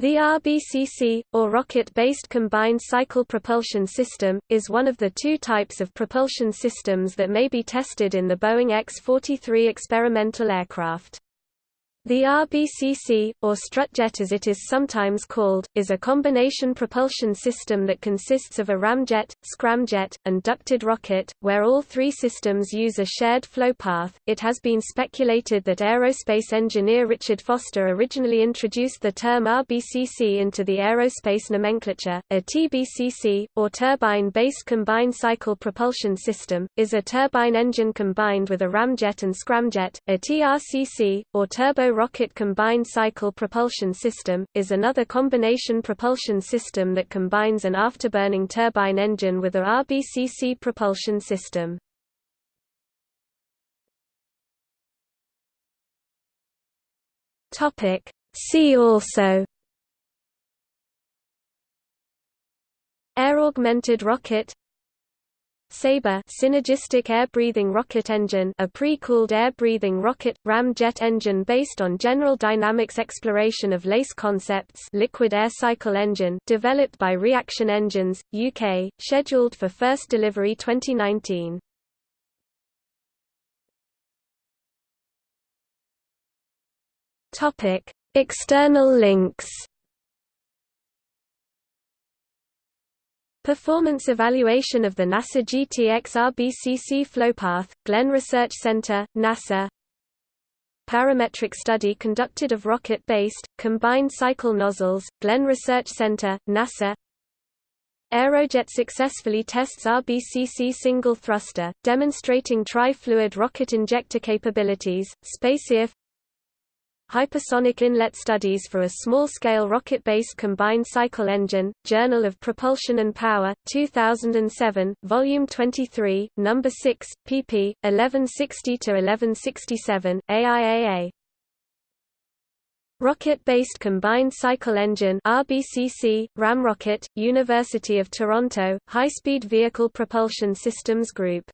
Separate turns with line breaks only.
The RBCC, or Rocket-Based Combined Cycle Propulsion System, is one of the two types of propulsion systems that may be tested in the Boeing X-43 experimental aircraft. The RBCC, or strutjet as it is sometimes called, is a combination propulsion system that consists of a ramjet, scramjet, and ducted rocket, where all three systems use a shared flow path. It has been speculated that aerospace engineer Richard Foster originally introduced the term RBCC into the aerospace nomenclature. A TBCC, or turbine-based combined cycle propulsion system, is a turbine engine combined with a ramjet and scramjet. A TRCC, or turbo rocket combined cycle propulsion system, is another combination propulsion system that combines an afterburning turbine engine with a RBCC propulsion system. See also. Air-augmented rocket Sabre synergistic air-breathing rocket engine a pre-cooled air-breathing rocket, ram jet engine based on General Dynamics exploration of LACE concepts liquid air cycle engine developed by Reaction Engines, UK, scheduled for first delivery 2019. Topic External links Performance evaluation of the NASA GTX RBCC flowpath, Glenn Research Center, NASA. Parametric study conducted of rocket-based, combined cycle nozzles, Glenn Research Center, NASA. Aerojet successfully tests RBCC single thruster, demonstrating tri-fluid rocket injector capabilities, SpaceRef Hypersonic Inlet Studies for a Small-Scale Rocket-Based Combined Cycle Engine, Journal of Propulsion and Power, 2007, Volume 23, No. 6, pp. 1160–1167, AIAA. Rocket-Based Combined Cycle Engine RBCC, Ramrocket, University of Toronto, High-Speed Vehicle Propulsion Systems Group